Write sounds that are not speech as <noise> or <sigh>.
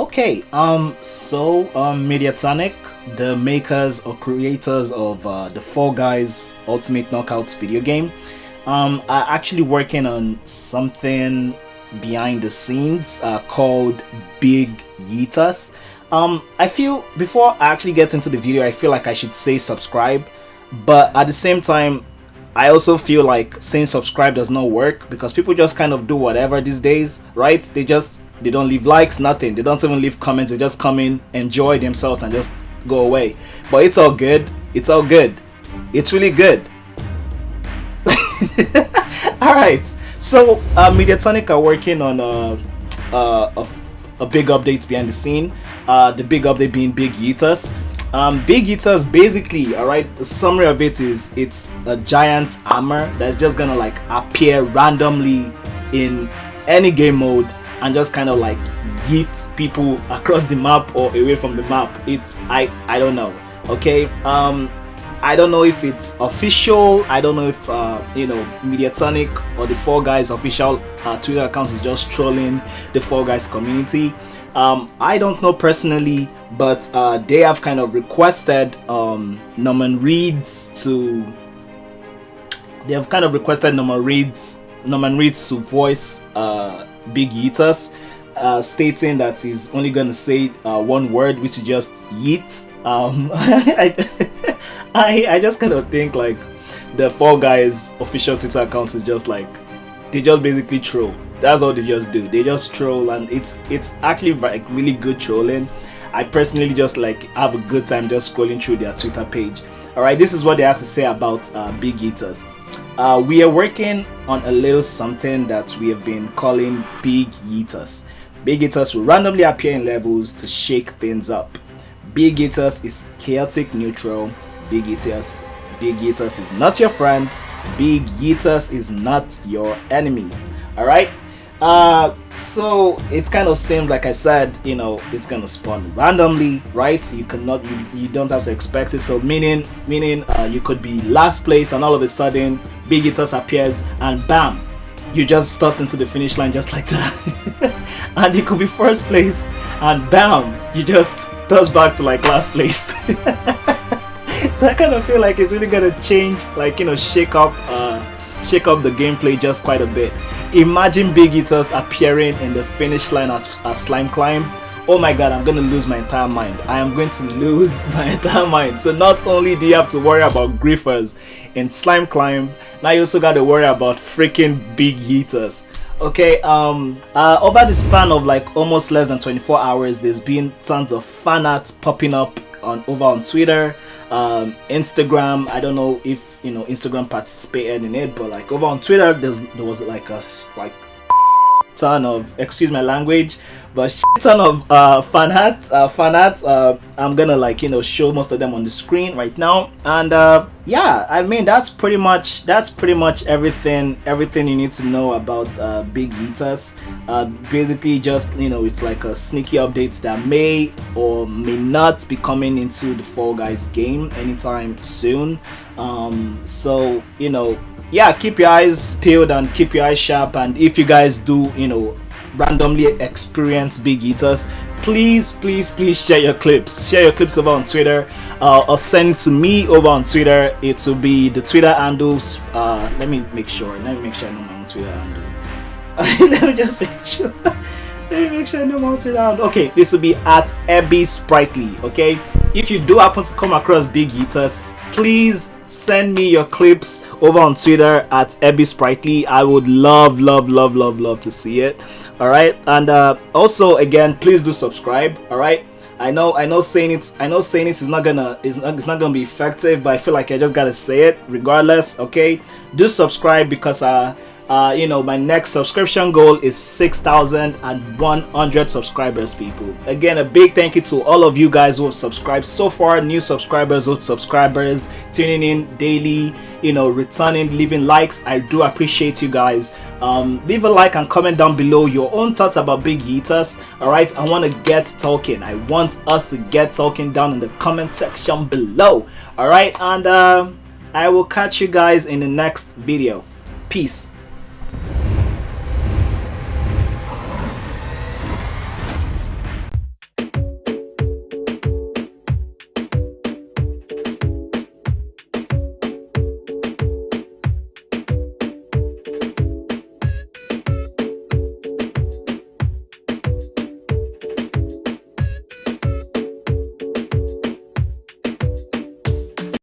Okay, um, so um, Mediatonic, the makers or creators of uh, the Fall Guys Ultimate Knockouts video game, um, are actually working on something behind the scenes uh, called Big Yeetus. Um, I feel before I actually get into the video, I feel like I should say subscribe, but at the same time, I also feel like saying subscribe does not work because people just kind of do whatever these days, right? They just they don't leave likes, nothing. They don't even leave comments. They just come in, enjoy themselves, and just go away. But it's all good. It's all good. It's really good. <laughs> all right. So uh, Mediatonic are working on uh, uh, a, a big update behind the scene. Uh, the big update being Big Yeetus. Um, Big Yeetus basically, alright, the summary of it is it's a giant hammer that's just gonna like appear randomly in any game mode and just kind of like yeet people across the map or away from the map. It's I I don't know. Okay. Um I don't know if it's official. I don't know if uh, you know Mediatonic or the Fall Guys official uh, Twitter account is just trolling the Fall Guys community. Um, I don't know personally, but uh, they have kind of requested um, Norman Reedus to. They have kind of requested Norman Reedus, Norman Reedus to voice uh, Big Yeetus, uh, stating that he's only gonna say uh, one word, which is just yeet. Um, <laughs> <laughs> I, I, just kind of think like the Fall Guys official Twitter accounts is just like they just basically troll. That's all they just do. They just troll and it's it's actually like really good trolling. I personally just like have a good time just scrolling through their twitter page. All right this is what they have to say about uh, big Yeetus uh, we are working on a little something that we have been calling big Yeetus. big Yeetus will randomly appear in levels to shake things up. Big Yeetus is chaotic neutral. Big Yeetus, big Yeetus is not your friend. Big Yeetus is not your enemy. All right uh so it kind of seems like i said you know it's gonna spawn randomly right? You cannot you, you don't have to expect it. So meaning meaning uh, you could be last place and all of a sudden big Yeetus appears and bam you just toss into the finish line just like that. <laughs> And you could be first place and bam you just toss back to like last place. <laughs> So i kind of feel like it's really gonna change like you know shake up uh shake up the gameplay just quite a bit Imagine Big Yeetus appearing in the finish line at, at Slime Climb. Oh my god, I'm gonna lose my entire mind. I am going to lose <laughs> my entire mind. So not only do you have to worry about griefers in Slime Climb, now you also gotta worry about freaking Big Yeetus Okay, um, uh, over the span of like almost less than 24 hours, there's been tons of fan art popping up on over on Twitter, um, Instagram. I don't know if you know Instagram participated in it, but like over on Twitter, there was like a like ton of excuse my language but shit ton of uh, fan art uh, fan art uh, i'm gonna like you know show most of them on the screen right now. And uh, yeah i mean that's pretty much that's pretty much everything everything you need to know about uh, big Yeetus uh, basically just you know it's like a sneaky update that may or may not be coming into the fall guys game anytime soon. Um, so you know yeah keep your eyes peeled and keep your eyes sharp. And if you guys do you know randomly experience big Yeetus please please please share your clips. Share your clips over on twitter uh, or send it to me over on twitter. It will be the twitter handles. Uh, let me make sure. Let me make sure i know my twitter handle. <laughs> Let me just make sure. <laughs> Let me make sure I know my twitter handle. Okay this will be at ebby sprightly okay? If you do happen to come across big Yeetus please send me your clips over on twitter at ebby sprightly. I would love love love love love to see it. All right? And uh, also again please do subscribe all right? I know i know saying it i know saying it is not gonna it's not, it's not gonna be effective but i feel like i just gotta say it regardless okay? Do subscribe because uh uh, you know, my next subscription goal is 6,100 subscribers, people. Again, a big thank you to all of you guys who have subscribed so far, new subscribers, old subscribers, tuning in daily, you know, returning, leaving likes. I do appreciate you guys. Um, leave a like and comment down below your own thoughts about Big Yeetus. Alright, I want to get talking. I want us to get talking down in the comment section below. Alright, and um, I will catch you guys in the next video. Peace.